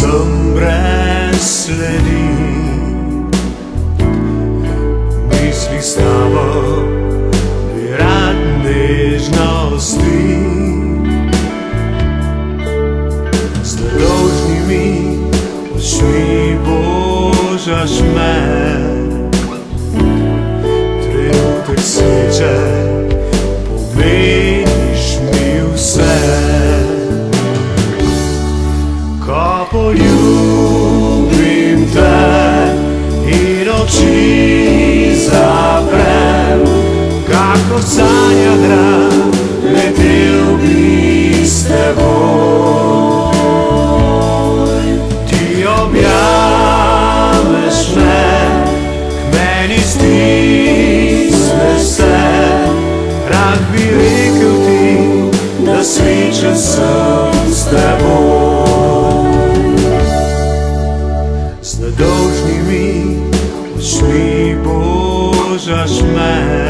sem brez sledi. Misli s tabo, bi rad nežnosti. Z nedolžnimi očmi božaš me. Sanja gram, letel bi s teboj. Ti objameš me, k meni stisneš se, rad bi rekel ti, da srečen sem s teboj. Z nedolžnimi očmi božaš me,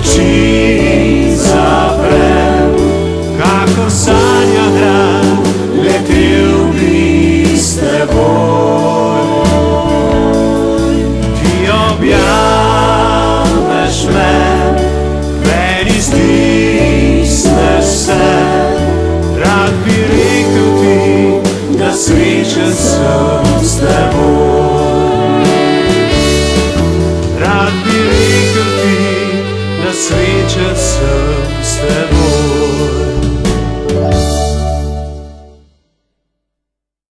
Chỉ